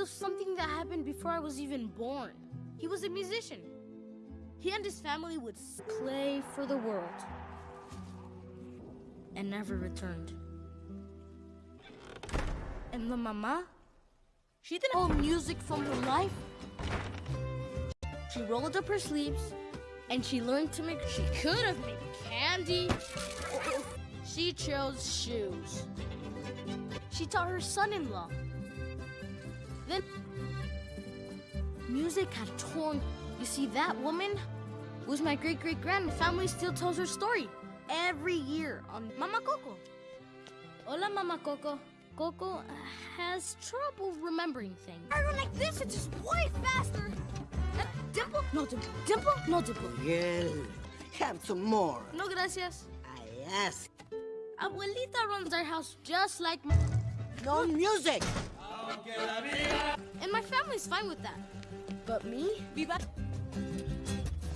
was something that happened before I was even born. He was a musician. He and his family would play for the world and never returned. And the mama, she didn't hold music from her life. She rolled up her sleeves and she learned to make. She could have made candy. She chose shoes. She taught her son-in-law. Then music had torn. You see, that woman was my great-great-grand. Family still tells her story every year on Mama Coco. Hola, Mama Coco. Coco has trouble remembering things. I run like this, it's just way faster. Uh, dimple? No dimple. Dimple? No dimple. Miguel, have some more. No gracias. I ask. Abuelita runs our house just like No music. And my family's fine with that. But me? Viva.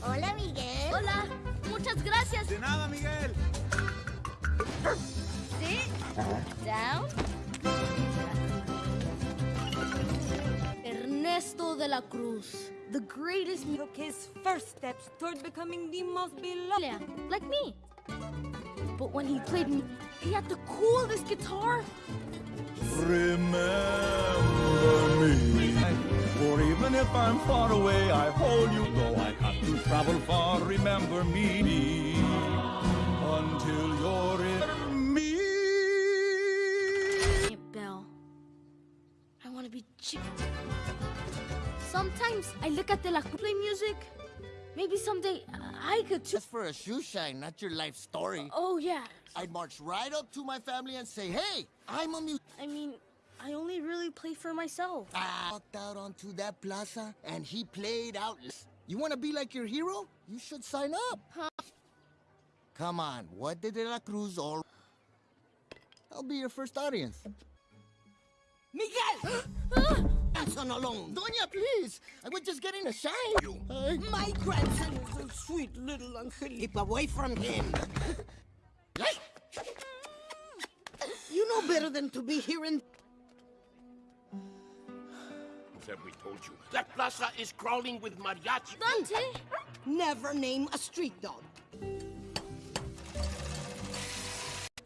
Hola, Miguel. Hola. Muchas gracias. De nada, Miguel. Sit down. Ernesto de la Cruz, the greatest mu- took his first steps toward becoming the most beloved. Yeah, like me. But when he played, mu- he had the coolest guitar. Remember me. For even if I'm far away, I hold you. Though I have to travel far, remember me. Until you're in me. Hey, Belle. I want to be chick. Sometimes I look at the La Cruz play music. Maybe someday I could too. Just for a shoe shine, not your life story. Oh, yeah. I'd march right up to my family and say, hey, I'm a mu- I mean, I only really play for myself. I walked out onto that plaza and he played out. You want to be like your hero? You should sign up. Huh? Come on, what did De La Cruz all... I'll be your first audience. Miguel! Son alone. Doña, please. I was just getting a shine. You. My grandson is a sweet little Angelica. Keep away from him. Hey! You know better than to be here in... Have we told you? That plaza is crawling with mariachi. Dante! Never name a street dog.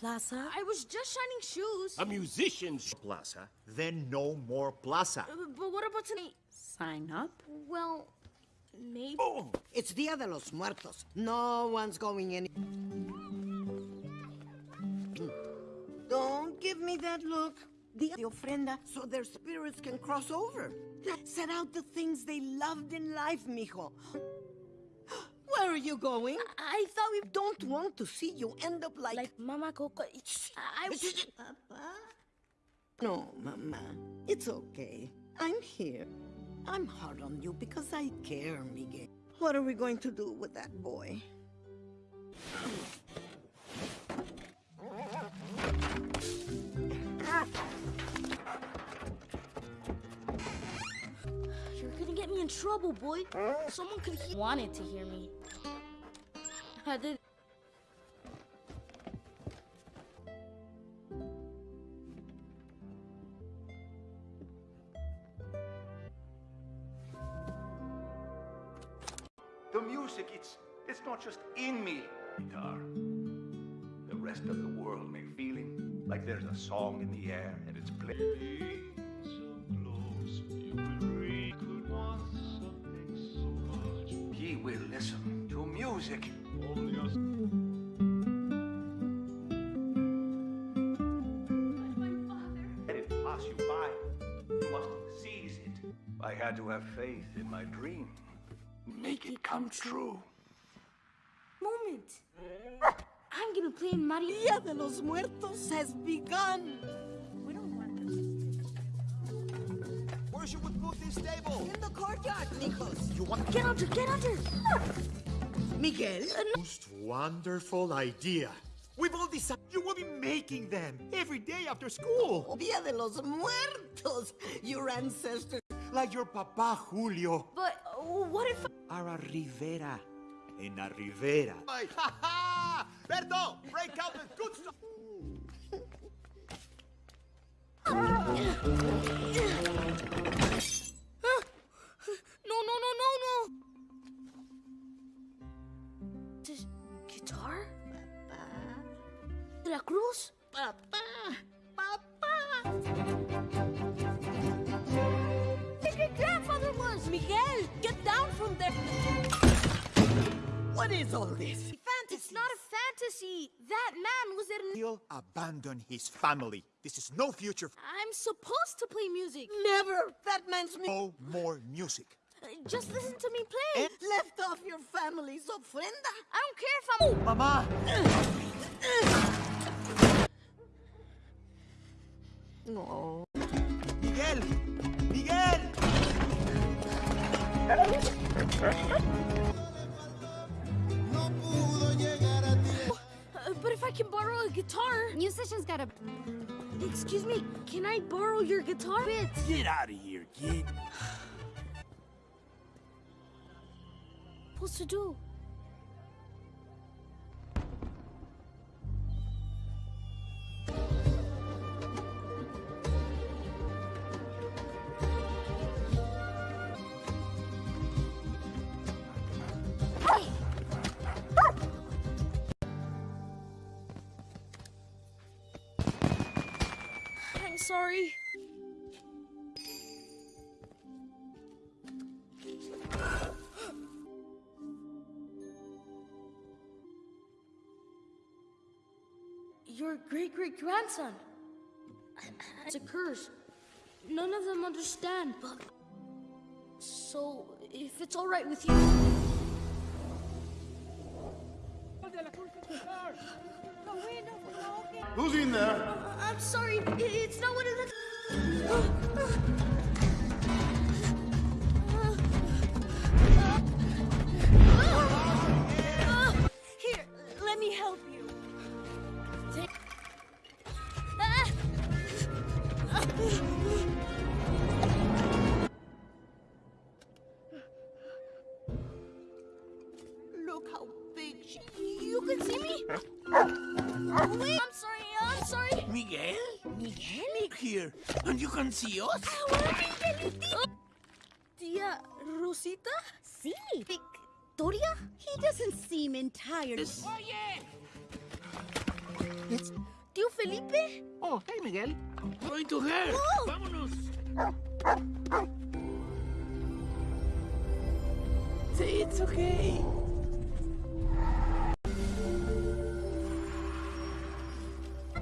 Plaza? I was just shining shoes. A musician's plaza, then no more plaza. Uh, but what about tonight? Sign up? Well, maybe. Oh, It's Dia de los Muertos. No one's going any... Don't give me that look. The, de ofrenda, so their spirits can cross over. Set out the things they loved in life, mijo. Where are you going? I thought we don't want to see you end up like... Like Mama Coco. I. Papa? No, Mama. It's okay. I'm here. I'm hard on you because I care, Miguel. What are we going to do with that boy? You're gonna get me in trouble, boy. Someone could he wanted to hear me. I did. The music, it's it's not just in me. Guitar. The rest of the world may feeling like there's a song in the air and it's playing. Music. Let it pass you by. You must seize it. I had to have faith in my dream. Make it come true. Moment. I'm gonna play in Mario. Dia de los Muertos has begun. We don't want this. Where should we put this table? In the courtyard, mijos. You want Get under, get under. Ah! Miguel? most wonderful idea. We've all decided you will be making them every day after school. Dia de los Muertos. Your ancestors. Like your papa Julio. But uh, what if? Ara Rivera. En la Rivera. Ha ha! Berto, break out the good stuff. De la Cruz? Papa! Papa! Your grandfather was! Miguel, get down from there! What is all this? It's not a fantasy. That man was there. He'll abandon his family. This is no future. I'm supposed to play music. Never! That man's me. No more music. Uh, Just listen to me play. Eh, Left off your family's ofrenda. I don't care if I'm. Mama! No. Miguel! Miguel! But if I can borrow a guitar. Musician's got a. Excuse me, can I borrow your guitar? Bit. Get out of here, kid. What's to do. Sorry. Your great great grandson. It's a curse. None of them understand, but. So, if it's alright with you. Who's in there? Uh, I'm sorry, it's not what it looks. Here, let me help And you can see us? Tia Rosita? Sí. Victoria? He doesn't seem entirely. Tío Felipe? Oh, hey, Miguel. Going to her. Oh. Vámonos. Say it's okay.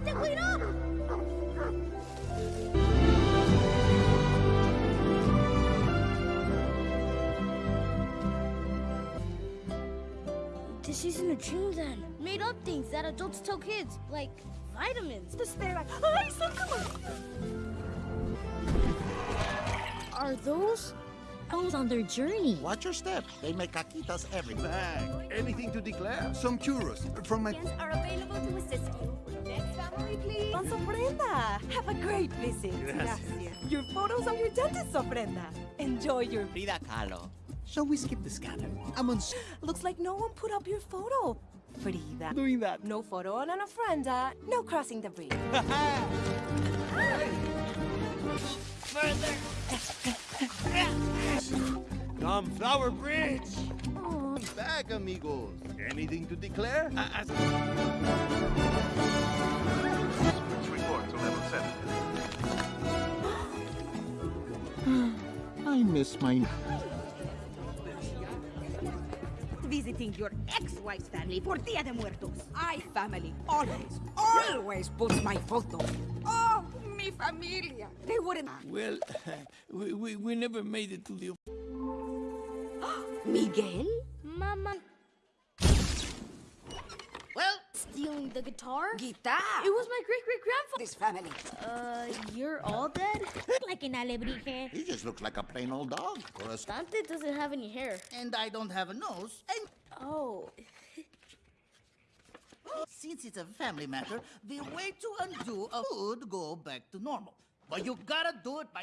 ¡Te cuidado! This isn't a dream then. Made up things that adults tell kids, like vitamins. Just they're like, ay, sácalo. Are those owls on their journey? Watch your step. They make caquitas every Bag. Anything to declare? Some churros from my. are available to assist you. Next family, please. Don Ofrenda. Have a great visit. Gracias. Your photos are your dentist's ofrenda. Enjoy your. Frida Kahlo. Shall we skip the scanner? I'm on. Looks like no one put up your photo. Frida. Doing that. No photo on an ofrenda. No crossing the bridge. Come, Flower Bridge! Back, amigos. Anything to declare? Let's report to level 7. I miss my. Visiting your ex-wife's family for Dia de Muertos. I family always, always puts my photo. Oh, mi familia. They wouldn't. Well, we, we, we never made it to the. Miguel? Mama. Stealing the guitar? guitar. It was my great great grandfather. This family. Uh, you're all dead? like an alebrije. He just looks like a plain old dog. Or a... Dante doesn't have any hair. And I don't have a nose. And Oh. since it's a family matter, the way to undo a would go back to normal. But you gotta do it by.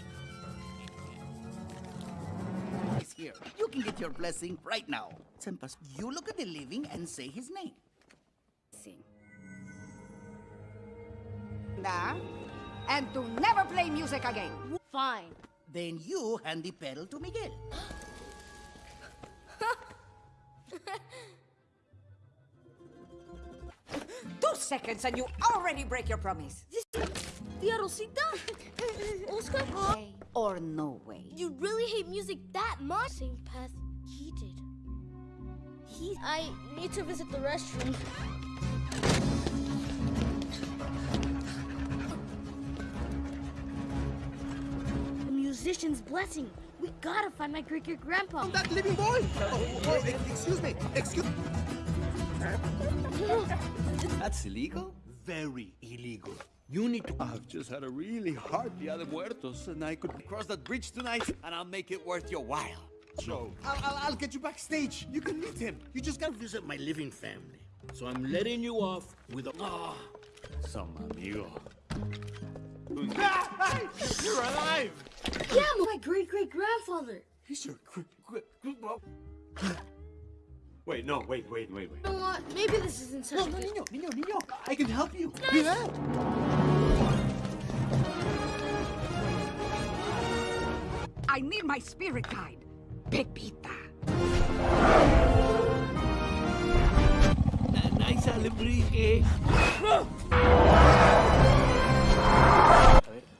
He's here. You can get your blessing right now. Sempas, you look at the living and say his name. Nah. And to never play music again. Fine. Then you hand the petal to Miguel. Two seconds and you already break your promise. Tia Rosita? Oscar? Way or no way. You really hate music that much? Same path he did. He. I need to visit the restroom. The musician's blessing. We gotta find my great great grandpa. That living boy! Oh, oh, excuse me, excuse That's illegal? Very illegal. You need to. I've just had a really hard Dia de Muertos, and I could cross that bridge tonight, and I'll make it worth your while. So, I'll, I'll, I'll get you backstage. You can meet him. You just gotta visit my living family. So I'm letting you off with a. Ah, some amigo. You're alive! Yeah, my great great grandfather. He's your great great. Wait, no, wait, wait, wait, wait. You know what? Maybe this isn't such No, a no, good. niño, niño, niño. I can help you. Nice. Yeah. I need my spirit guide. Pepita. Nice alebrije.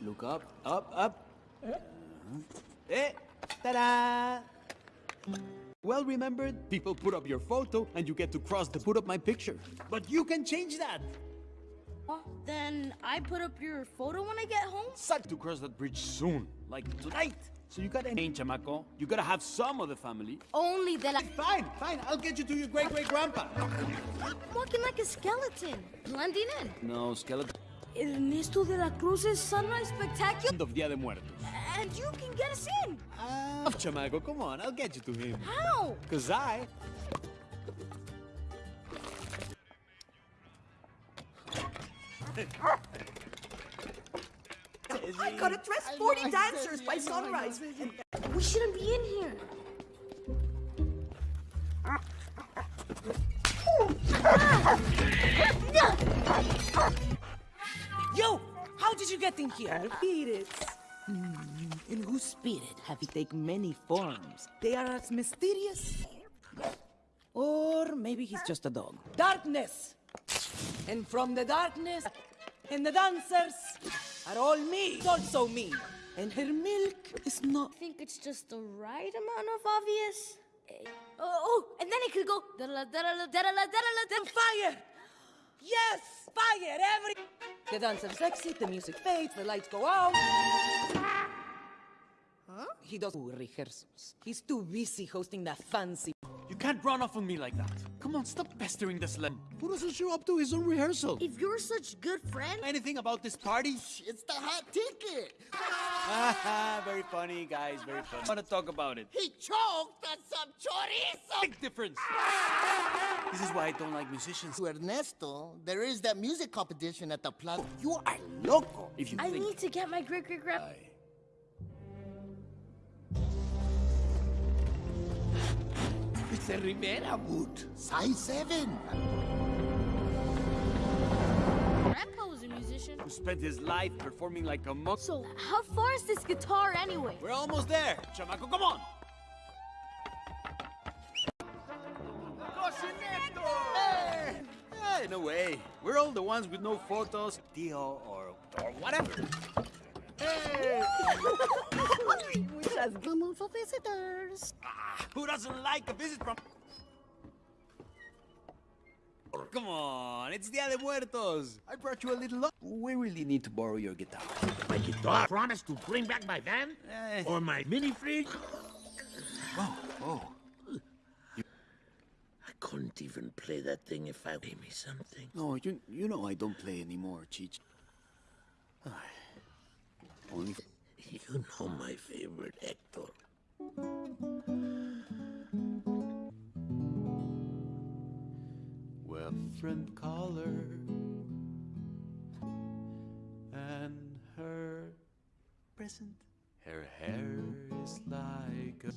Look up, up, up. Eh, ta-da! Well remembered, people put up your photo and you get to cross the put up my picture. But you can change that. Well, Then I put up your photo when I get home? Suck to cross that bridge soon, like tonight. So you gotta ain't chamaco. You gotta have some of the family. Only that I. Fine, fine. I'll get you to your great great grandpa. I'm walking like a skeleton, blending in. No, skeleton. Ernesto de la Cruz's Sunrise Spectacular. End of Dia de Muertos. And you can get us in. Ah, chamaco, come on, I'll get you to him. How? Cause I I gotta dress 40 dancers by sunrise. We shouldn't be in here. You! You get in here? Spirits. In whose spirit have you taken many forms? They are as mysterious. Or maybe he's just a dog. Darkness! And from the darkness, and the dancers are all me, also me. And her milk is not. I think it's just the right amount of obvious. Eh, Oh, and then it could go. da-da-la, da-da-la, da-da-la, da-da-la, da- Fire! Yes! Fire! Every. The dancers exit, the music fades, the lights go out. Huh? He does rehearsals. He's too busy hosting that fancy. You can't run off on me like that. Come on, stop pestering this slut. Who doesn't show up to his own rehearsal? If you're such good friend, Anything about this party? It's the hot ticket. Haha, very funny, guys, very funny. I want to talk about it. He choked on some chorizo. Big difference. This is why I don't like musicians. To Ernesto, there is that music competition at the plaza. You are loco. If you I think need to get my great It's a Rivera boot. Size 7. Grandpa was a musician. who spent his life performing like a monk. So, how far is this guitar anyway? We're almost there. Chamaco, come on. Hey! Hey, no way. We're all the ones with no photos, Tio, or, or whatever. Hey! We just the for visitors. Ah, who doesn't like a visit from... Come on, it's Dia de Muertos. I brought you a little... We really need to borrow your guitar. My guitar. Promise to bring back my van? Eh. Or my mini fridge? Oh, oh. I couldn't even play that thing if I gave me something. No, you, you know I don't play anymore, Cheech. Only... You know my favorite, actor. We're friend caller and her present. Her hair is like a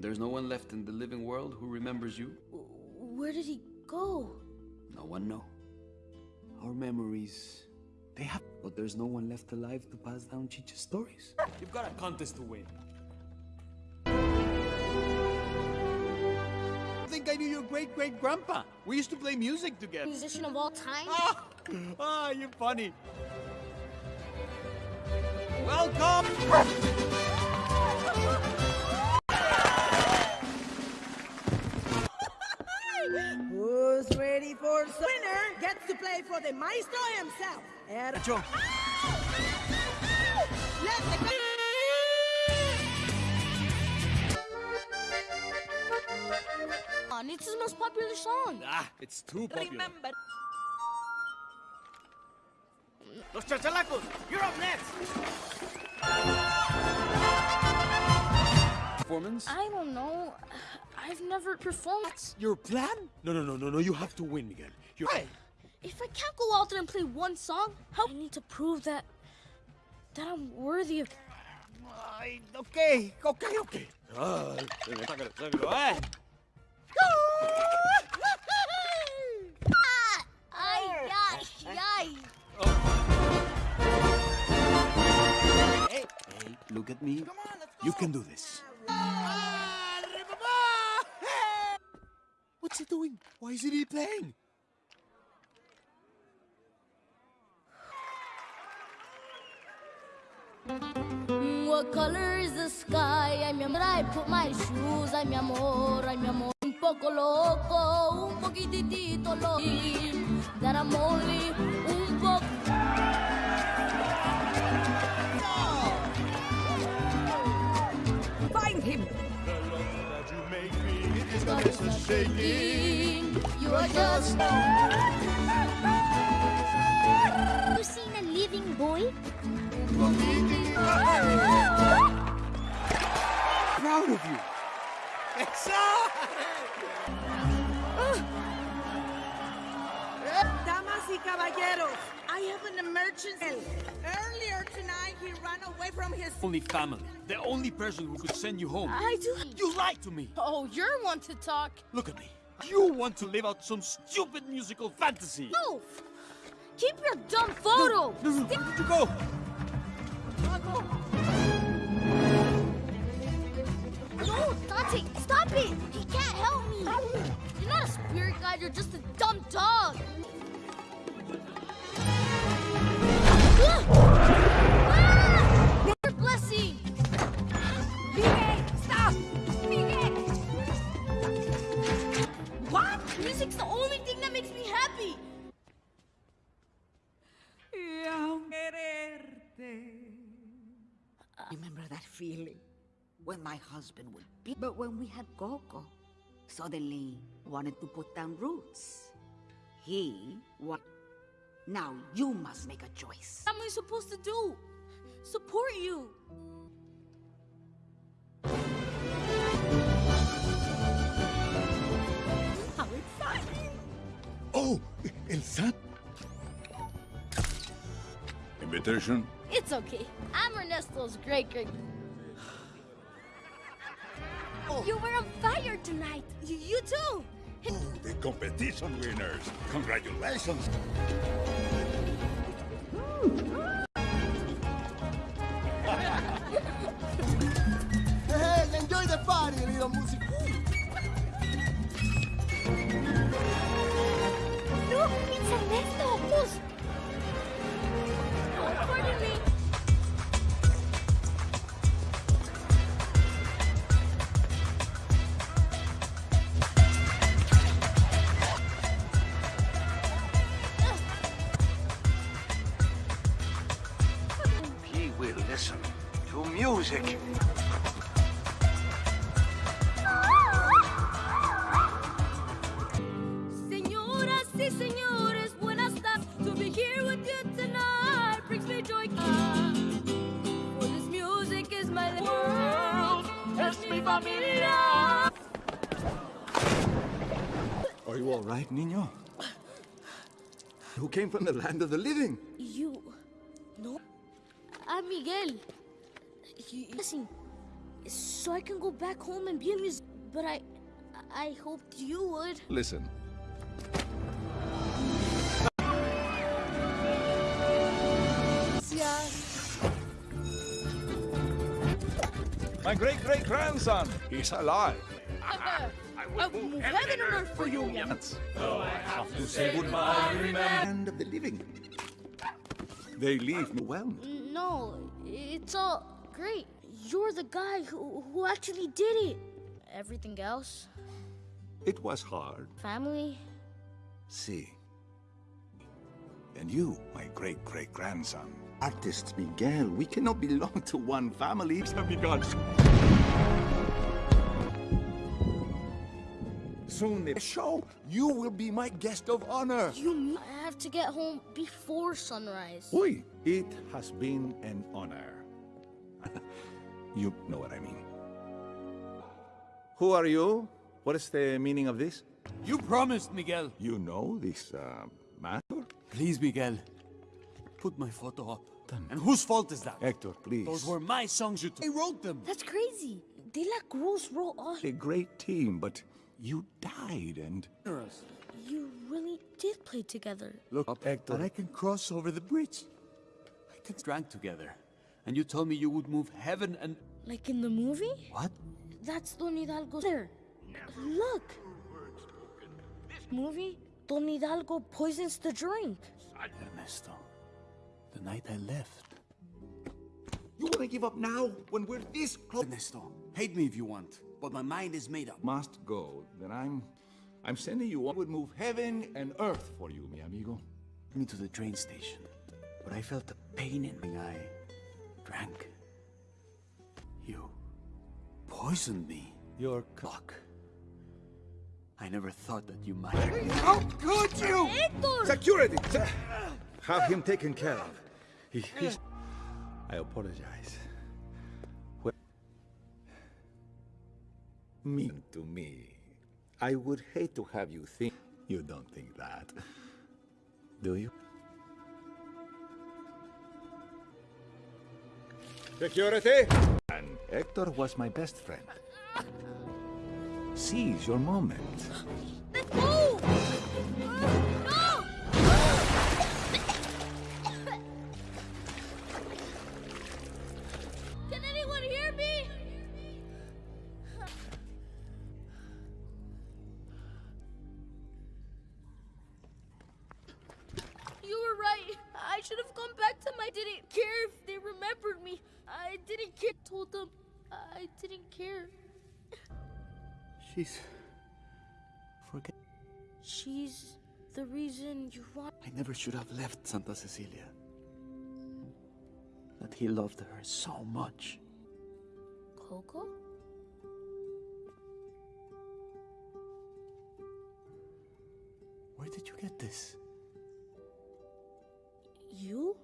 When there's no one left in the living world who remembers you, Where did he go? no one know. Our memories, they have, but there's no one left alive to pass down Chicha's stories. You've got a contest to win. I think I knew your great great grandpa. We used to play music together. Musician of all time? Ah, ah, you're funny. Welcome. Play for the maestro himself. Er- Nacho. Let the it's his most popular song. Ah, it's too popular. Remember. Los chachalacos, you're up next. Performance? I don't know. I've never performed. Your plan? No, no, no, no, no. You have to win, Miguel. You're right. If I can't go out there and play one song, how I need to prove that that I'm worthy of. Ay, okay, okay, okay. Ah, sácalo, sácalo. Ay, ay, ay. Hey, hey, look at me. You can do this. What's he doing? Why isn't he playing? Mm, what color is the sky? Ay, mi amor, I put my shoes. Ay, mi amor, ay, mi amor. Un poco loco, un poquitito loco. That I'm only un poco. Find him. The love that you make me is the business shaking. You are just. Have you seen a living boy? Proud of you. Oh. Damas y caballeros, I have an emergency. Earlier tonight, he ran away from his. Only family. The only person who could send you home. I do. You lied to me. Oh, you're one to talk. Look at me. You want to live out some stupid musical fantasy. No! Keep your dumb photo! No, no, where did you go? No, Dante, stop it! He can't help me! You're not a spirit guide, you're just a dumb dog! Ah! Your blessing! Miguel, stop. Miguel. What? Music's the only thing Remember that feeling when my husband would be. But when we had Coco, suddenly wanted to put down roots. He what? Now you must make a choice. What am I supposed to do? Support you! How exciting! Oh, El San. Invitation? It's okay. I'm Ernesto's great great. Oh. You were on fire tonight! You, you too! Oh, the competition winners. Congratulations. Hey, enjoy the party, little music. Came from the land of the living? You. No. I'm Miguel. You, listen. so I can go back home and be a musician. But I, I hoped you would. Listen. My great great grandson, he's alive. I will oh, move heaven and earth for you, Yes. Though oh, I have to say goodbye, remember. End of the living. They leave me well. Mm, no, it's all great. You're the guy who, who actually did it. Everything else, It was hard. family, See. And you, my great great grandson. Artist Miguel, we cannot belong to one family. Miguel. Soon the show, you will be my guest of honor. you I have to get home before sunrise? Oi, it has been an honor. you know what I mean. Who are you? What is the meaning of this? You promised, Miguel. You know this uh, matter? Please, Miguel. Put my photo up. And whose fault is that? Hector, please. Those were my songs you took. I wrote them. That's crazy. De La Cruz wrote all. a great team, but you died and... You really did play together. Look up, Hector. And I can cross over the bridge. I can drank together. And you told me you would move heaven and... Like in the movie? What? That's Don Hidalgo there. Look. This movie? Don Hidalgo poisons the drink. Ernesto. The night I left. You want to give up now, when we're this close? Ernesto, hate me if you want, but my mind is made up. Must go, then I'm... I'm sending you on. would move heaven and earth for you, mi amigo. Me to the train station, but I felt the pain in my eye. Drank. You poisoned me. Your cock. I never thought that you might. How could you? Hector! Security! Se- Have him taken care of. He, he's... I apologize. Mean to me. I would hate to have you think... You don't think that. Do you? Security! And Hector was my best friend. Seize your moment. Didn't care. She's. Forget. She's the reason you want. I never should have left Santa Cecilia. That he loved her so much. Coco? Where did you get this? You?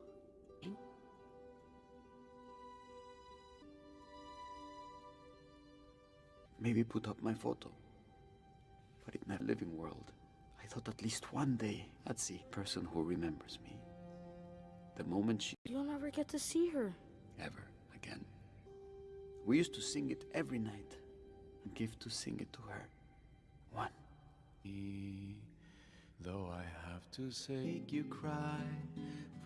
Maybe put up my photo. But in that living world, I thought at least one day I'd see a person who remembers me. The moment she You'll never get to see her. ever again. We used to sing it every night and give to sing it to her. One. Though I have to say, make you cry,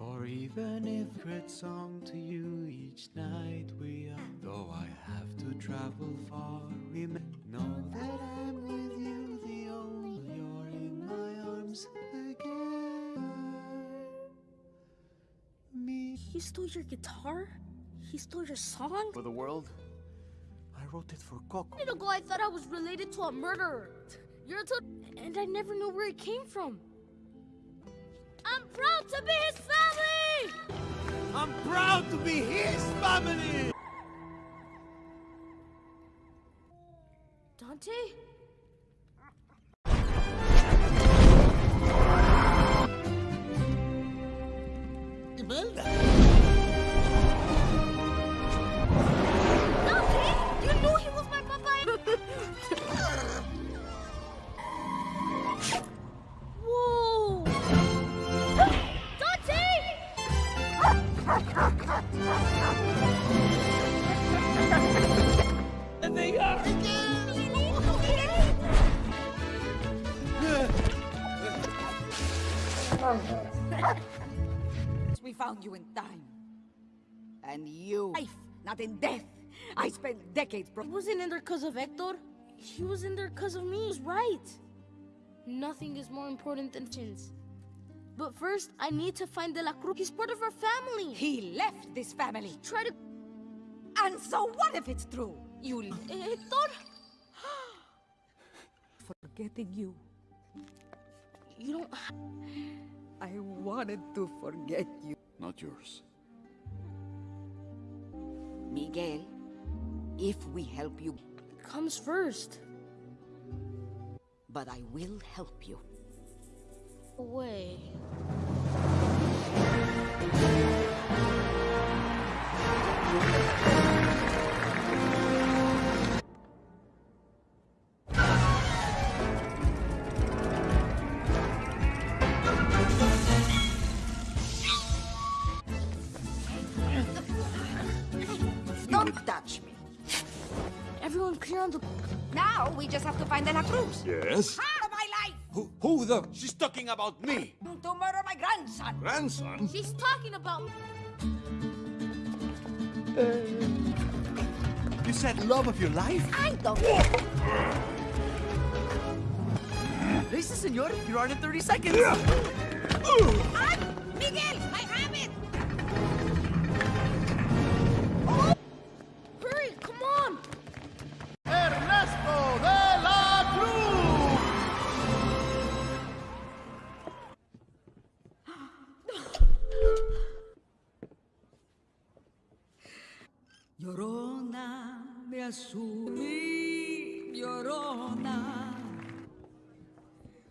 for even if great song to you each night we are. Though I have to travel far, remember, know that I'm with you, the only you're in my arms again. Me. He stole your guitar? He stole your song? For the world, I wrote it for Coco. A minute ago, I thought I was related to a murderer. You're a tot- and I never knew where it came from. I'm proud to be his I'm proud to be his family! Dante? Found you in time. And you, life, not in death. I spent decades. He wasn't in there because of Hector. He was in there because of me. He's right. Nothing is more important than chins. But first, I need to find De La Cruz. He's part of our family. He left this family. Try to... And so what if it's true? You... Eh, Hector? Forgetting you. You don't... I wanted to forget you. Not yours. Miguel, if we help you... Comes first. But I will help you. Away. Don't find De La Cruz. Yes? Out of my life! Who, who the... She's talking about me! To murder my grandson! Grandson? She's talking about... You said love of your life? I don't... Listen, senor, you're on in 30 seconds. Ah, Miguel, I Me asumí, llorona.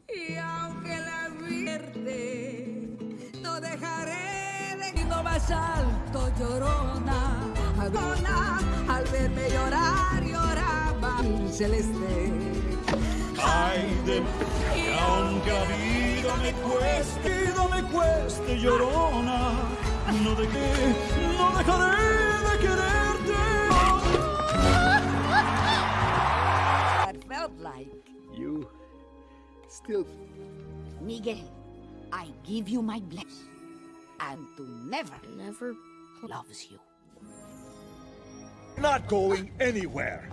Y aunque la vierte, no dejaré de ir más alto, llorona. Llorona, al verme llorar, lloraba mi celeste. Ay de que aunque la vida me cueste, vida me cueste, llorona, no de qué, no dejaré de quererte. Still... Miguel, I give you my blessing. And to never, Never... loves you. Not going anywhere.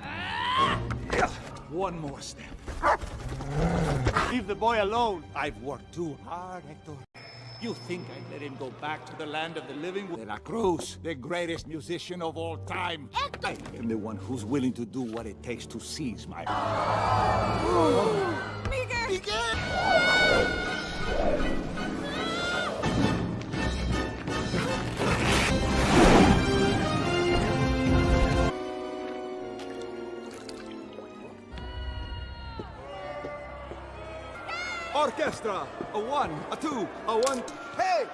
Yeah, One more step. Leave the boy alone. I've worked too hard, Hector. You think I'd let him go back to the land of the living? De La Cruz, the greatest musician of all time. Hector! I am the one who's willing to do what it takes to seize my... Orchestra! A one, a two, a one... Hey!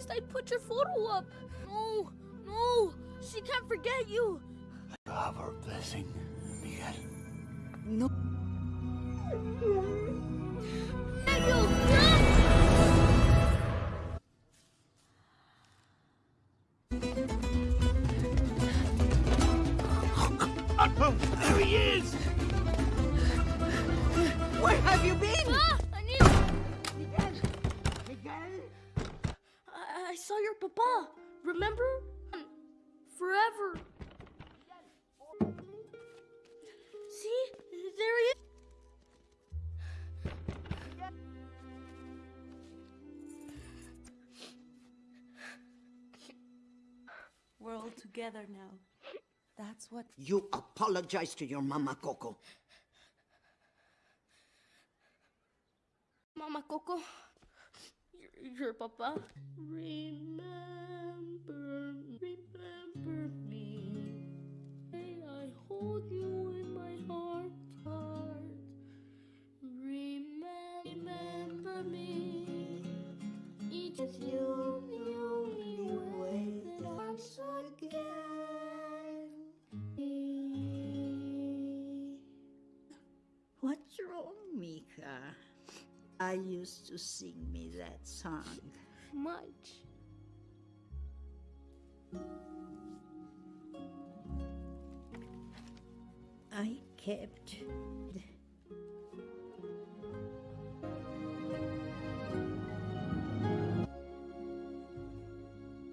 I promised I'd put your photo up. No, no, she can't forget you. I Have her blessing, Miguel. No. Together now. That's what. You apologize to your mama, Coco. Mama Coco, your, your papa. Remember, to sing me that song. Much. I kept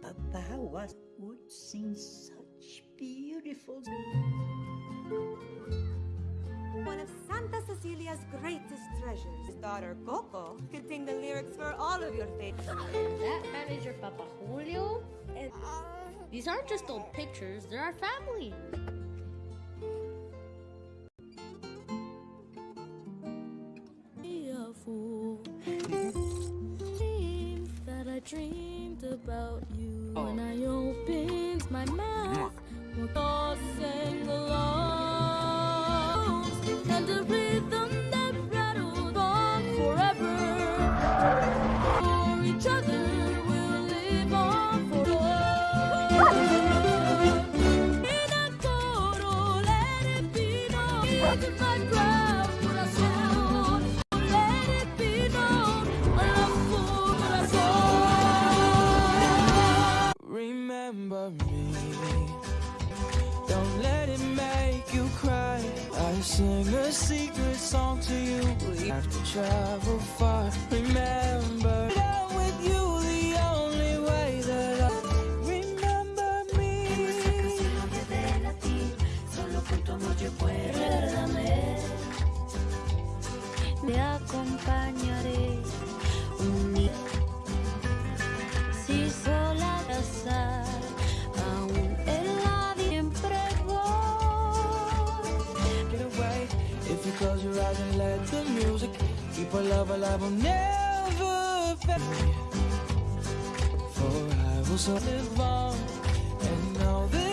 Papa was would sing such beautiful Cecilia's greatest treasures, his daughter Coco, could sing the lyrics for all of your favorites. That man is your Papa Julio? And uh, these aren't just old pictures, they're our family. Be a fool. Dreams that I dreamed about you when I opened my mouth. We'll all sing along, sing a secret song to you. We have to travel far. Remember, eyes and let the music keep our love alive. We'll never fade. For I will so live on and know that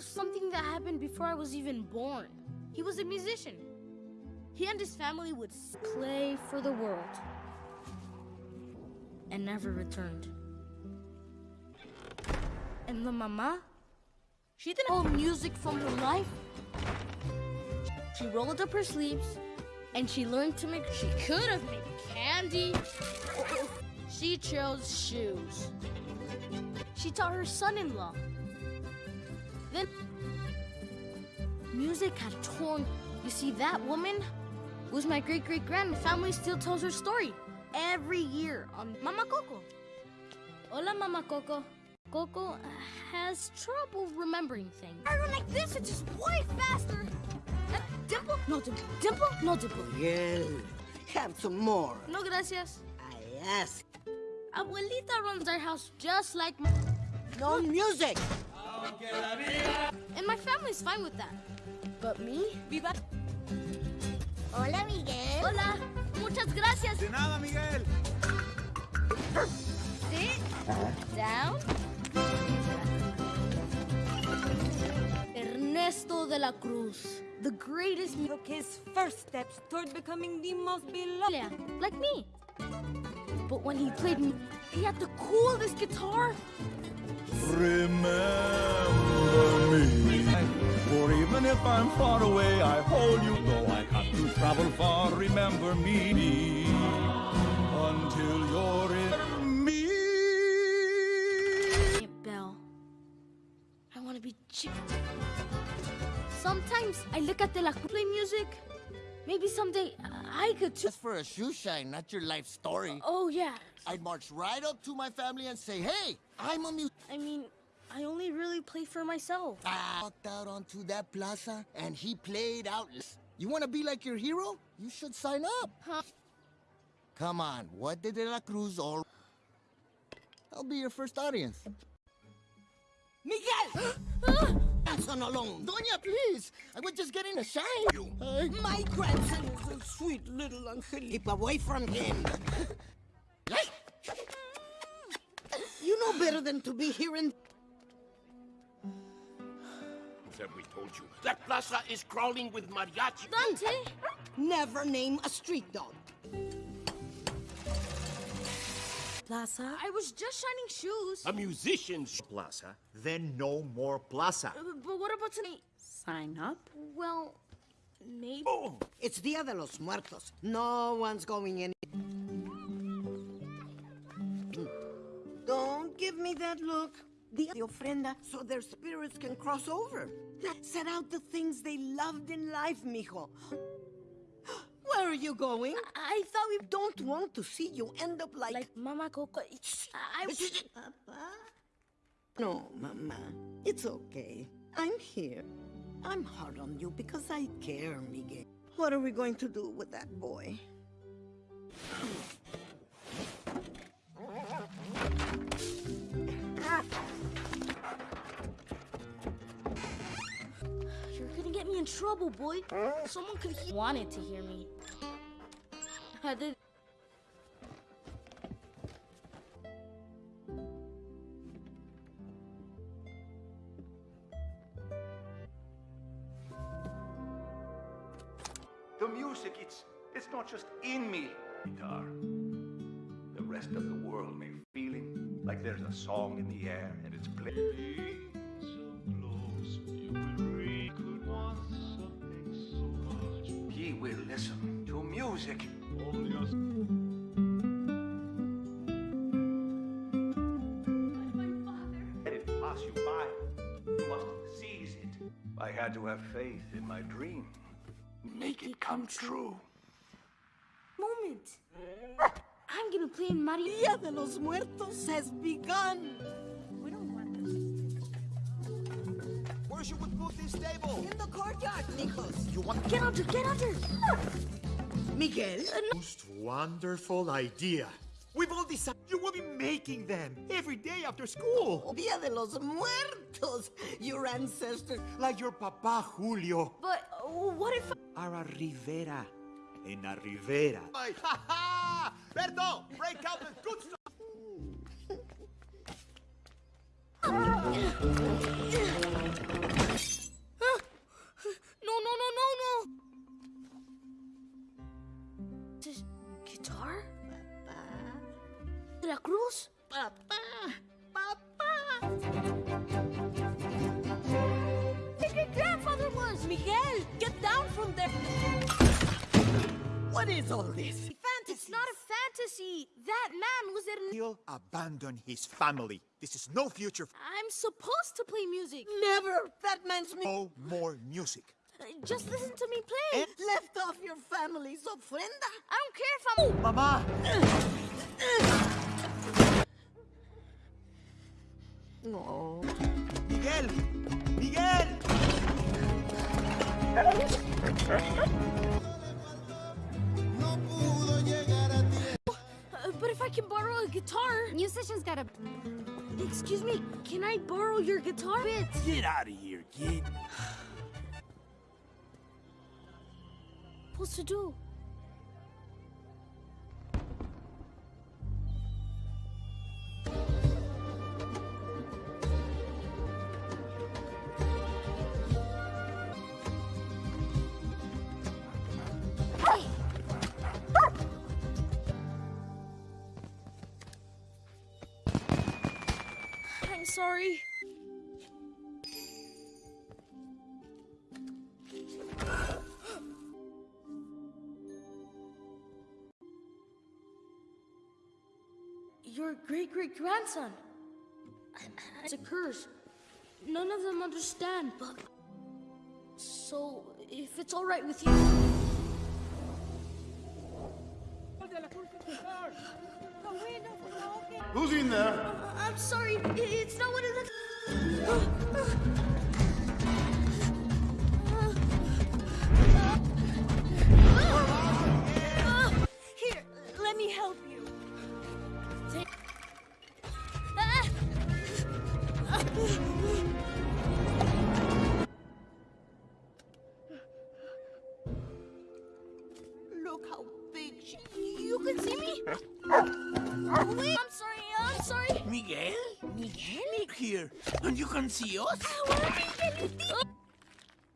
of something that happened before I was even born. He was a musician. He and his family would play for the world and never returned. And the mama, She didn't hold music from her life. She rolled up her sleeves and she learned to make. She could have made candy. She chose shoes. She taught her son in law. Then music had torn. You see, that woman was my great great grand. Family still tells her story every year on Mama Coco. Hola, Mama Coco. Coco has trouble remembering things. I run like this, it's just way faster. Uh, dimple? No dimple. Dimple? No dimple. Miguel, have some more. No gracias. I ask. Abuelita runs our house just like my... No music! And my family's fine with that. But me? Viva... Hola, Miguel. Hola. Muchas gracias. De nada, Miguel. Sit down. Ernesto de la Cruz, the greatest mu- Took his first steps toward becoming the most beloved. Yeah, like me. But when he played, m- he had the coolest guitar. Remember me. For even if I'm far away, I hold you. Though I have to travel far, remember me. Until you're in me. Hey, Belle. I want to be chick. Sometimes I look at the la Cruz play music. Maybe someday I could too. That's for a shoe shine, not your life story. Oh, yeah. I'd march right up to my family and say, hey, I'm a musician. I mean, I only really play for myself. I walked out onto that plaza and he played out. You want to be like your hero? You should sign up. Huh? Come on, what did De La Cruz all... I'll be your first audience. Miguel! grandson alone. Doña, please. I was just getting a shine. You. My grandson is a sweet little angel. Keep away from him. you know better than to be here in... Have we told you? That plaza is crawling with mariachi. Dante! Never name a street dog. Plaza? I was just shining shoes. A musician's Plaza. Then no more plaza. Uh, But what about tonight? Sign up? Well, maybe. Oh, it's Dia de los Muertos. No one's going in. Don't give me that look. Dia de ofrenda so their spirits can cross over. Set out the things they loved in life, mijo. Where are you going? I thought we don't want to see you end up like... Like Mama Coco. I... Papa? No, Mama. It's okay. I'm here. I'm hard on you because I care, Miguel. What are we going to do with that boy? In trouble, boy. Someone could wanted to hear me. I did. The music, it's it's not just in me. Guitar. The rest of the world may feeling like there's a song in the air and it's playing. To have faith in my dream. Make it come true. Moment. I'm gonna play in Mario. Dia de los Muertos has begun. We don't want this. Where should we put this table? In the courtyard, Nikos. You want Get under, get under. Miguel? Uh, Most wonderful idea. We've all decided you will be making them every day after school. Dia de los Muertos. Your ancestors. Like your papa Julio. But what if? Ara Rivera. En la Rivera. Ha ha! Berto, break out the good stuff. No, no, no, no, no. This guitar? De la Cruz? Papa. Papa. What is all this? Fantasy. It's not a fantasy. That man was in. He'll abandon his family. This is no future. I'm supposed to play music. Never. That man's me. No more music. Uh, Just listen to me play. And left off your family's ofrenda. I don't care if I'm. Mama! No. Miguel! Miguel! But if I can borrow a guitar. Musicians gotta. Excuse me, can I borrow your guitar bits? Get out of here, kid. What's to do? Sorry. Your great great grandson. It's a curse. None of them understand, but. So, if it's alright with you. Who's in there? Uh, I'm sorry, it's not what it looks. Here, let me help you. And you can see us?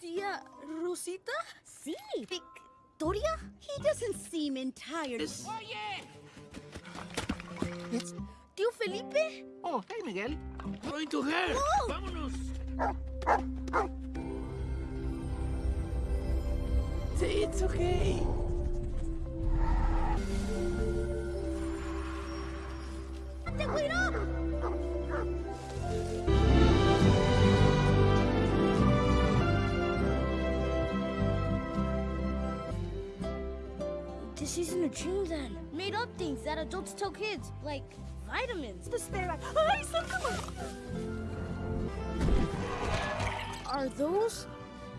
Tia Rosita? Sí. Victoria? He doesn't seem entirely... Yes. It's Tío Felipe? Oh, hey, Miguel. Going to her. Oh. Vámonos. It's okay. ¡Te cuidó! This isn't a dream then. Made up things that adults tell kids, like vitamins. The stare Ay, socorro! Are those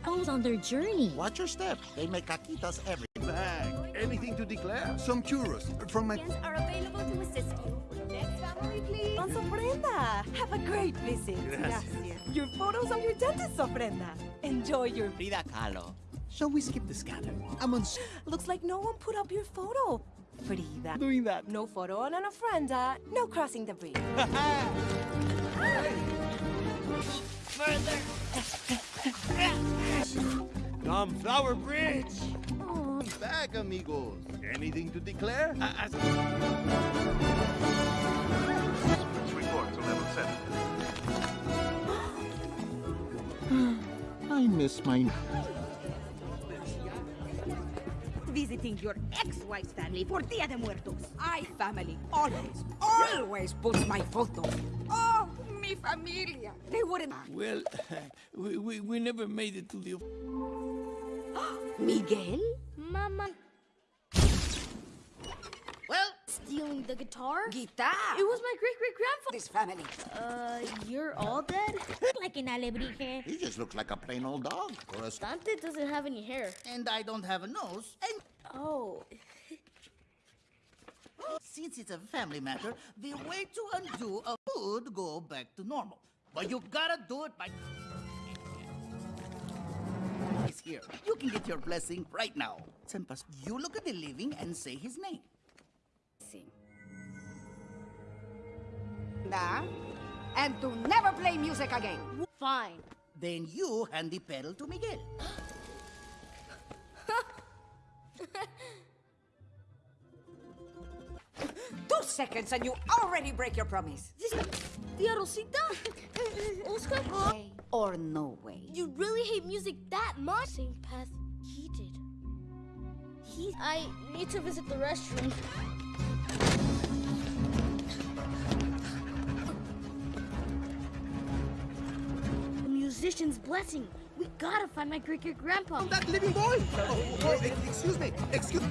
those on their journey? Watch your step. They make caquitas every Bag. Anything to declare? some churros from my. are available to assist you. Next family, please. On Ofrenda. Have a great visit. Gracias. Your photos on your dentist's Ofrenda. Enjoy your... Frida Kahlo. Shall we skip the scanner? I'm on s- Looks like no one put up your photo. Frida. doing that. No photo on an Ofrenda. Uh, no crossing the bridge. Come, Flower Bridge. Oh, Back, amigos. Anything to declare? Uh, report to level 7. I miss my... Visiting your ex-wife's family for Dia de Muertos. I family always, always puts my photo. Oh, mi familia. They wouldn't... Well, we, we, we never made it to the... Miguel? Mama. Well, Stealing the guitar? guitar. It was my great great grandfather. This family. Uh, you're all dead? like an alebrije. He just looks like a plain old dog. Or a... Dante doesn't have any hair. And I don't have a nose. And Oh. since it's a family matter, the way to undo a would go back to normal. But you gotta do it by... He's here. You can get your blessing right now. Senpas, you look at the living and say his name. Nah. And to never play music again. Fine. Then you hand the petal to Miguel. Two seconds and you already break your promise. Tia Rosita? Oscar? Way or no way. You really hate music that much? Same path he did. he... I need to visit the restroom. Musician's blessing. We gotta find my great great grandpa. That living boy! Oh, oh, excuse me, excuse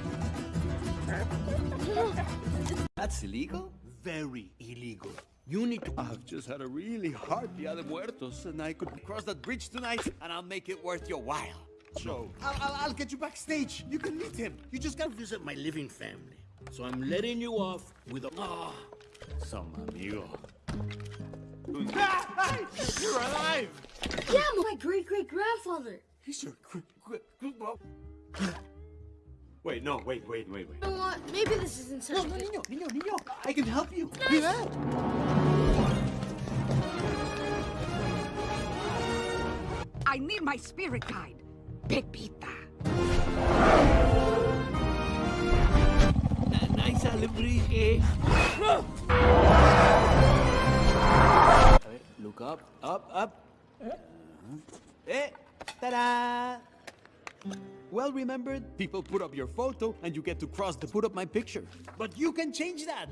That's illegal? Very illegal. You need to. I've just had a really hard Dia de Muertos, and I could cross that bridge tonight, and I'll make it worth your while. So, I'll, I'll, I'll get you backstage. You can meet him. You just gotta visit my living family. So I'm letting you off with a. Ah, some amigo. You're alive! Yeah, my great great grandfather. He's your quick quick. Wait, no, wait, wait, wait, wait. You know what? Maybe this isn't such No, a no, good- niño, niño, niño. I can help you. Nice. Mira. I need my spirit guide, Pepita. Nice alebrije. A ver, look up, up, up. Eh, ta-da! Well remembered, people put up your photo and you get to cross to put up my picture. But you can change that.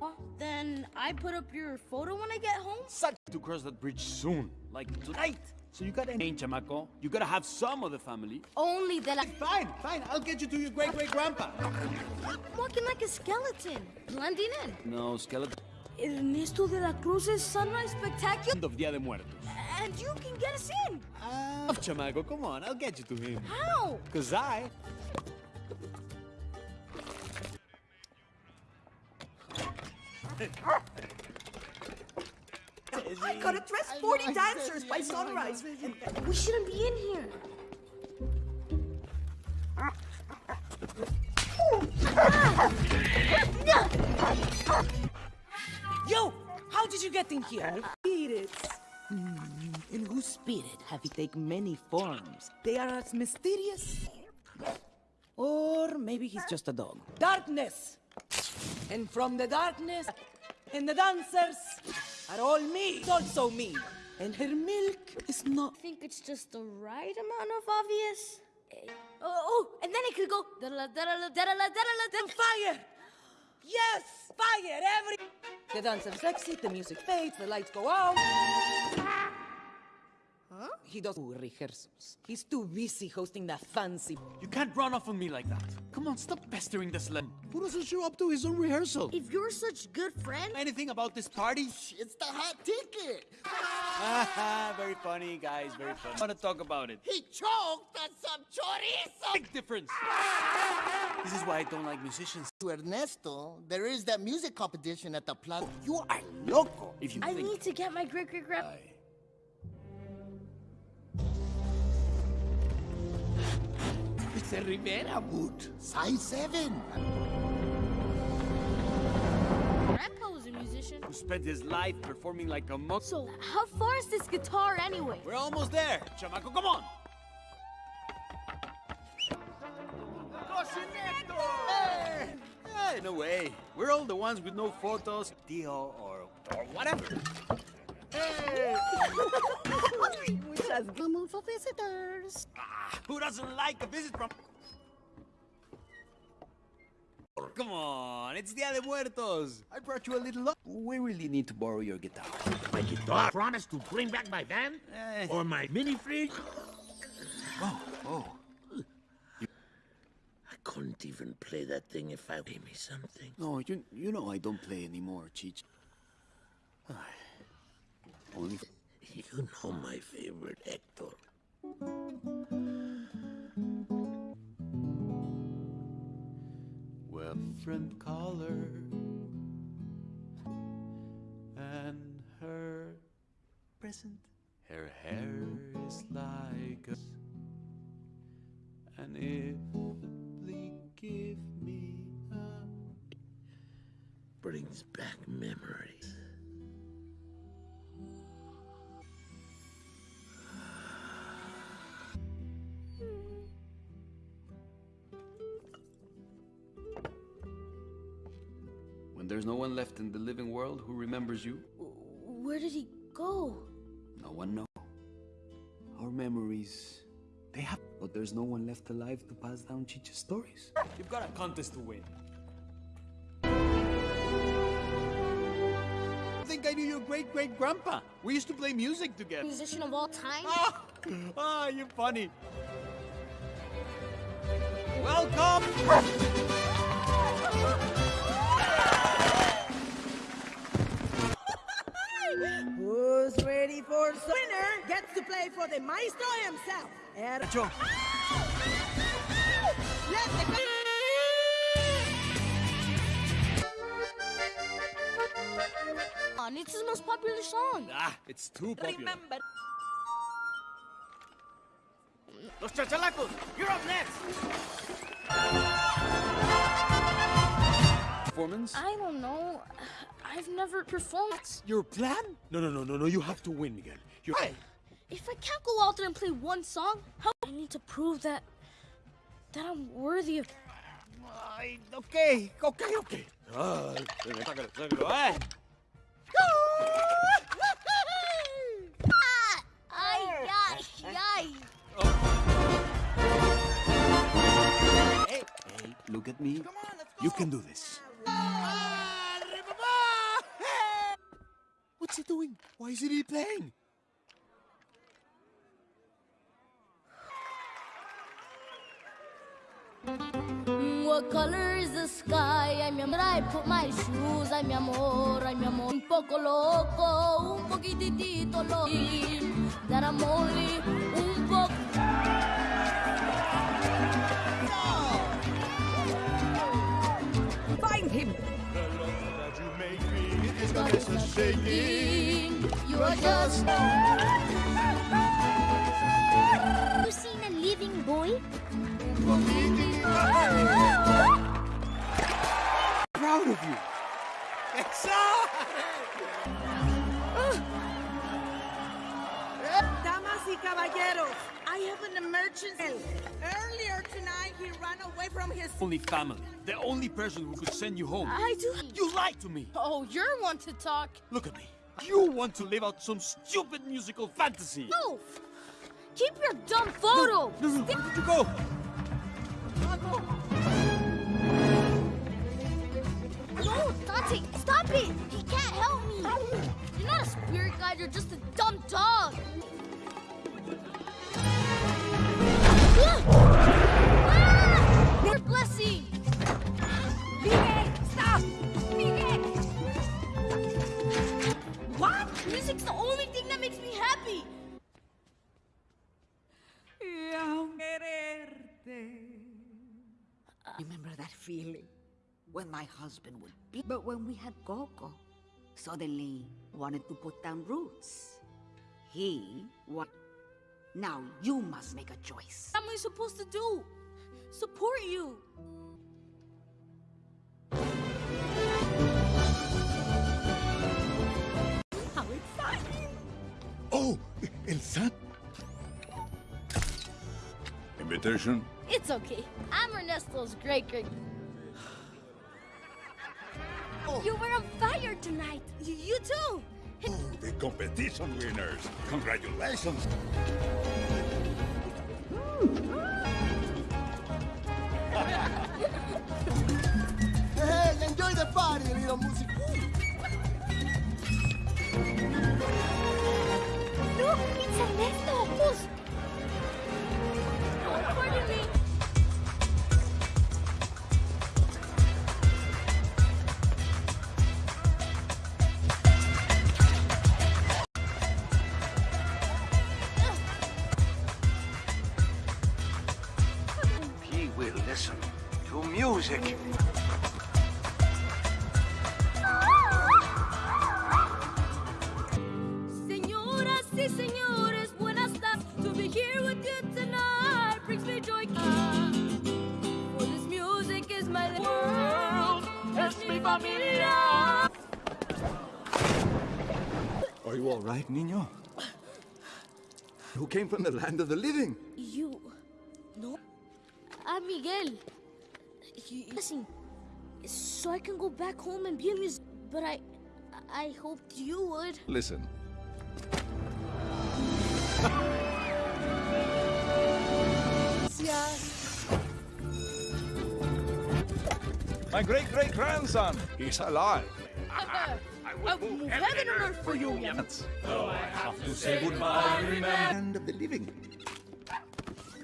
Huh? Then I put up your photo when I get home? Such to cross that bridge soon, like tonight. So you gotta change, chamaco. You gotta have some of the family. Only that I... Fine, fine. I'll get you to your great great grandpa. I'm walking like a skeleton, blending in. No, skeleton. Ernesto de la Cruz's Sunrise Spectacular? End of Dia de Muertos. And you can get us in. Ah, chamaco, come on. I'll get you to him. How? Cause I. I gotta dress 40 dancers by sunrise. We shouldn't be in here. Yo, how did you get in here? Spirits. In whose spirit have you taken many forms? They are as mysterious. Or maybe he's just a dog. Darkness! And from the darkness, and the dancers are all me. It's also me. And her milk is not. I think it's just the right amount of obvious. Eh, Oh, oh, and then it could go da-da-la, da-da-la, da-da-la, da-da-la, da- Fire! Yes! Fire! Every. The dancers exit, the music fades, the lights go out. Huh? He does rehearsals. He's too busy hosting that fancy. You can't run off on me like that. Come on, stop pestering this slim. Who doesn't show up to his own rehearsal? If you're such good friend, Anything about this party? It's the hot ticket. very funny, guys. Very funny. I want to talk about it. He choked on some chorizo. Big difference. This is why I don't like musicians. To Ernesto, there is that music competition at the plaza. You are loco. If you I think need to get my great It's a Rivera boot. Size 7. Grandpa was a musician. who spent his life performing like a monk. So how far is this guitar anyway? We're almost there. Chamaco, come on. Hey, no way. We're all the ones with no photos, deal, or, or whatever. Which has come for visitors. Who doesn't like a visit from... Come on, it's Dia de Muertos. I brought you a little... lo- We really need to borrow your guitar. My guitar? Promise to bring back my van? Eh. Or my mini fridge? Oh, oh. I couldn't even play that thing if I gave me something. No, you, you know I don't play anymore, Cheech. Only... You know my favorite, Hector. Well, friend caller and her present. Her hair is like a and if please give me a Brings back memories. Remembers you, Where did he go? no one knows. Our memories They have, but there's no one left alive to pass down Chicha's stories. You've got a contest to win. I think I knew your great great grandpa. We used to play music together. Musician of all time? Ah, ah you're funny. Welcome! Ready for winner gets to play for the maestro himself. Er Joe. Let the On, it's his most popular song. Ah, it's too popular. Remember. Los chachalacos, you're up next. Performance? I don't know. I've never performed. That's Your plan? No, no, no, no, no. You have to win, Miguel. You're right. If I can't go out there and play one song, how I need to prove that that I'm worthy of. Ay, okay, okay, okay. Ah, sácalo, sácalo, eh. Ay, ay, ay. Hey, hey, look at me. Come on, let's go. You can do this. What's he doing? Why isn't he playing? What color is the sky? Ay, mi amor, I put my shoes. Ay, mi amor, ay, mi amor. Un poco loco, un poquitito loco. That I'm only un poco. Find him. You are just. You seen a living boy? Proud of you. Damas y caballeros, I have an emergency. Earlier tonight, he ran away from his. Only family. The only person who could send you home. I do. You lied to me. Oh, you're one to talk. Look at me. You want to live out some stupid musical fantasy. No! Keep your dumb photo! No, no, where did you go? No, Dante, stop it! He can't help me! You're not a spirit guide, you're just a dumb dog! Music's the only thing that makes me happy! Remember that feeling? When my husband would be. But when we had Coco, suddenly wanted to put down roots. He what? Now you must make a choice. What am I supposed to do? Support you! El San. Invitation? It's okay. I'm Ernesto's great great. Oh. You were on fire tonight. Y- you too. Oh, the competition winners. Congratulations. Hey, enjoy the party, little music. came from the land of the living. You... No. I'm Miguel. You, listen, so I can go back home and be a musician. But I... I hoped you would. Listen. My great-great-grandson, he's alive. I will move heaven and earth for you, Though I have to say goodbye, remember. Land of the living.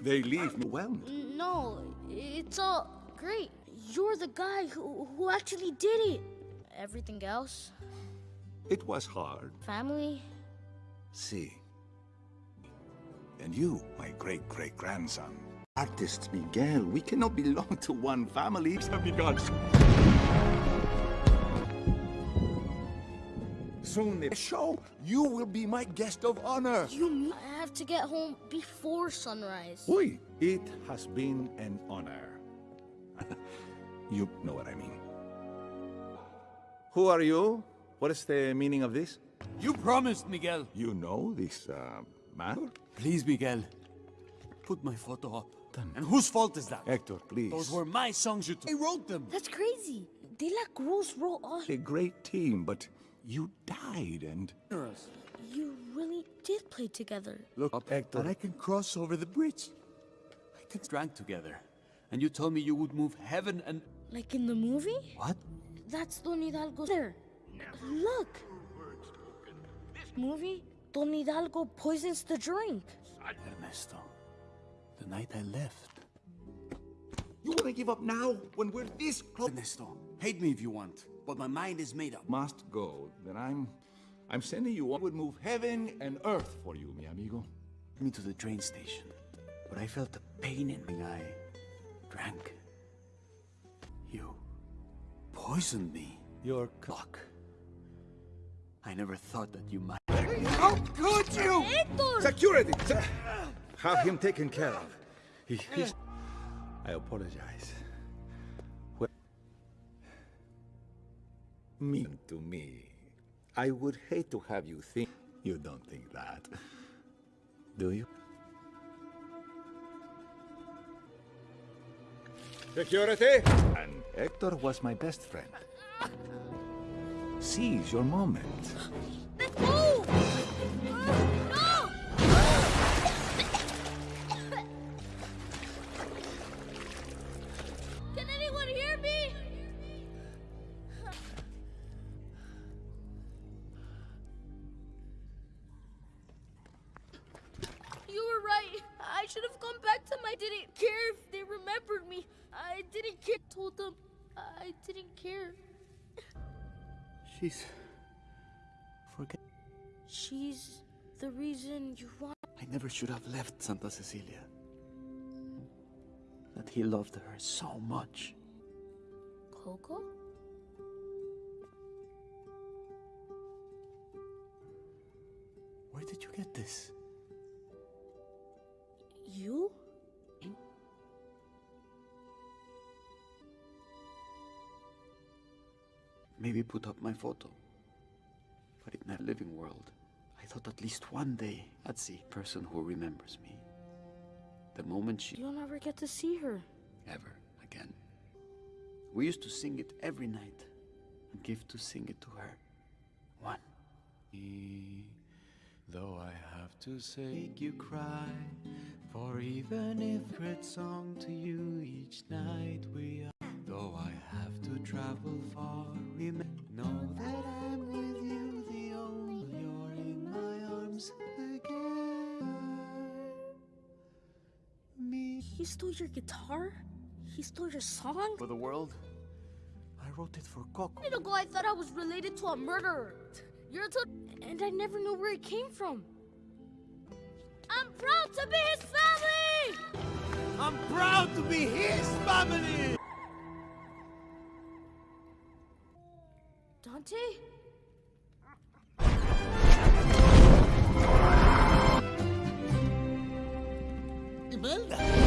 They leave me well. No, it's all great. You're the guy who, who actually did it. Everything else, It was hard. family, See. And you, my great-great-grandson. Artist Miguel, we cannot belong to one family. Have Soon the show, you will be my guest of honor. you I have to get home before sunrise? Oui, it has been an honor. you know what I mean. Who are you? What is the meaning of this? You promised, Miguel. You know this uh, man? Please, Miguel. Put my photo up. And whose fault is that? Hector, please. Those were my songs you took. I wrote them. That's crazy. De La Cruz wrote all. A great team, but you died and... You really did play together. Look up, Hector. And I can cross over the bridge. I can drank together. And you told me you would move heaven and... Like in the movie? What? That's Don Hidalgo there. Look. This movie? Don Hidalgo poisons the drink. Ernesto, the night I left. You want to give up now when we're this close? Ernesto, hate me if you want, but my mind is made up. Must go. Then I'm... I'm sending you on. would move heaven and earth for you, mi amigo. Me to the train station, but I felt the pain in my eye. Drank. You poisoned me. Your clock. I never thought that you might. How could you? Security! Have him taken care of. He, he's... I apologize. Mean to me. I would hate to have you think... You don't think that. Do you? Security! And Hector was my best friend. Seize your moment. I never should have left Santa Cecilia. That he loved her so much. Coco? Where did you get this? You? Maybe put up my photo. But in that living world, I thought at least one day I'd see a person who remembers me. The moment she You'll never get to see her. ever again. We used to sing it every night and give to sing it to her. One. Though I have to say, make you cry. For even if great song to you each night we are. Though I have to travel far, remember, know that I'm stole your guitar? He stole your song? For the world, I wrote it for Coco. A minute ago, I thought I was related to a murderer. You're a to- and I never knew where it came from. I'm proud to be his family! I'm proud to be his family! Dante? Imelda!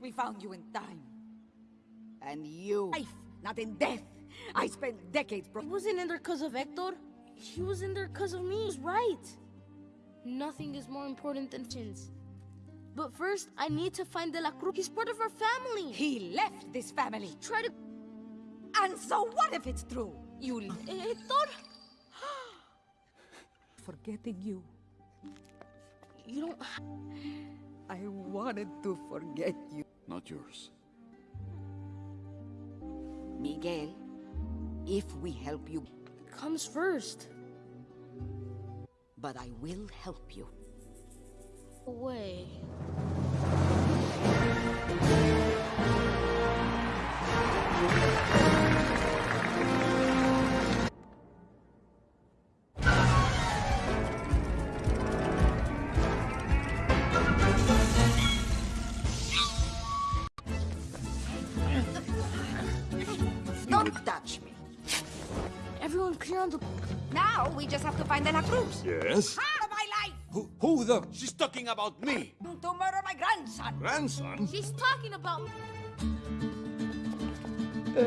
We found you in time. And you, life, not in death, I spent decades... Bro He wasn't in there because of Hector. He was in there because of me. He's right. Nothing is more important than chins. But first, I need to find De La Cruz. He's part of our family. He left this family. Try to... And so what if it's true? You... Eh, Hector? Forgetting you. You don't... I wanted to forget you. Not yours. Miguel, if we help you... It Comes first. But I will help you. Away. Don't find De La Cruz. Yes? Part of my life! Who, who the? She's talking about me. To murder my grandson. Grandson? She's talking about... Uh,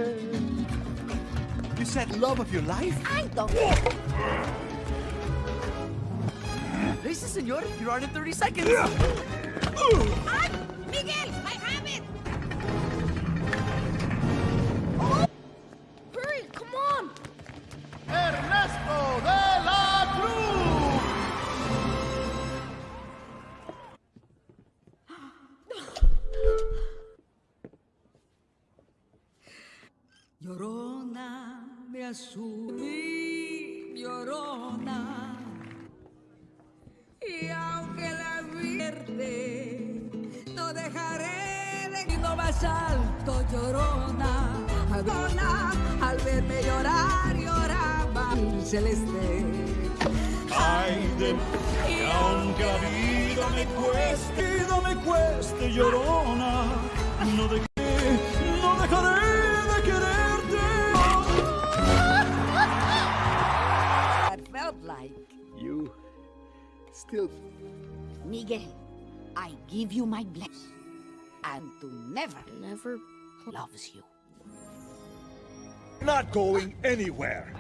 you said love of your life? I don't... Listen, senor, you're on in 30 seconds. Ay, Miguel, Azul y llorona. Y aunque la vierte, no dejaré de ir más alto, llorona. Llorona, al verme llorar, lloraba el celeste. Ay de que aunque la vida me cueste, vida me cueste, llorona, no de still... Miguel, I give you my blessing. And to never, never loves you. Not going anywhere.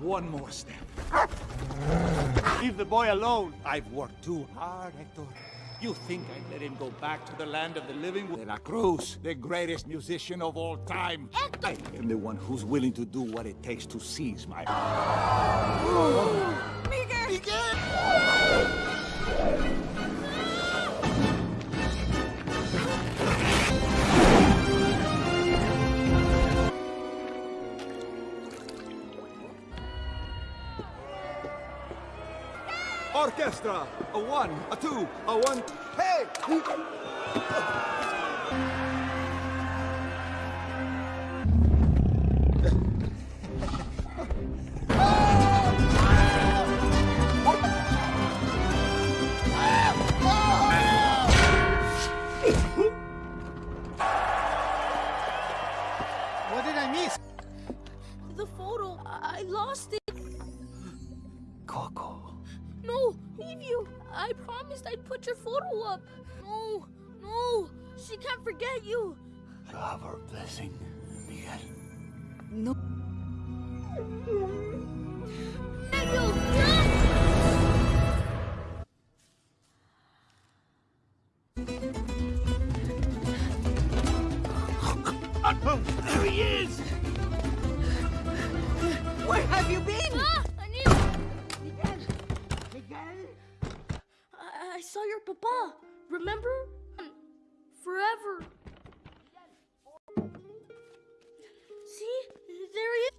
One more step. Leave the boy alone. I've worked too hard, Hector. You think I'd let him go back to the land of the living? De La Cruz, the greatest musician of all time. Hector! I am the one who's willing to do what it takes to seize my... Miguel! Miguel! Orchestra! A one, a two, a one... Hey! I promised I'd put your photo up. No, no, she can't forget you. Have her blessing, Miguel. No. Daniel, yes! There he is! Where have you been? Ah, I, I saw your papa. Remember? Hmm. Forever. See? There he is.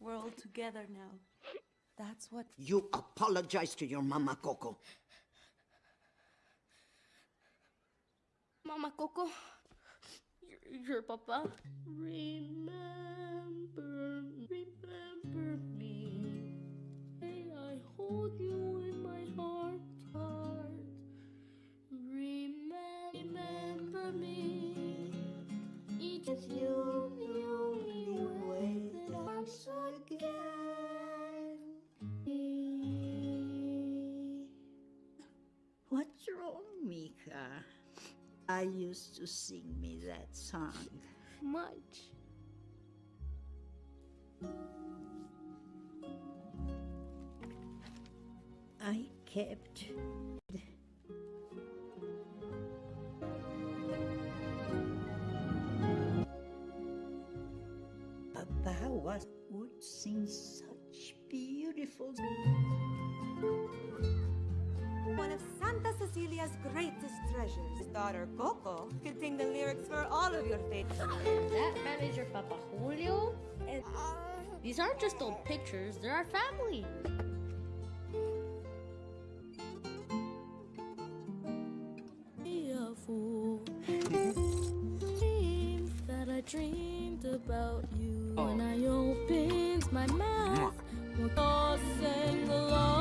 We're all together now. That's what. You apologize to your mama, Coco. Mama Coco, remember, Papa. Remember, remember me. May I hold you in my heart, heart. Remember, remember me. Each of you, arms again. What's wrong, Mika? I used to see kept Papa was would sing such beautiful One of Santa Cecilia's greatest treasures. His daughter Coco could sing the lyrics for all of your favorites. That man is your Papa Julio? And these aren't just old pictures, they're our family. Dreamed about you when oh. I opened my mouth. We'll all sing along.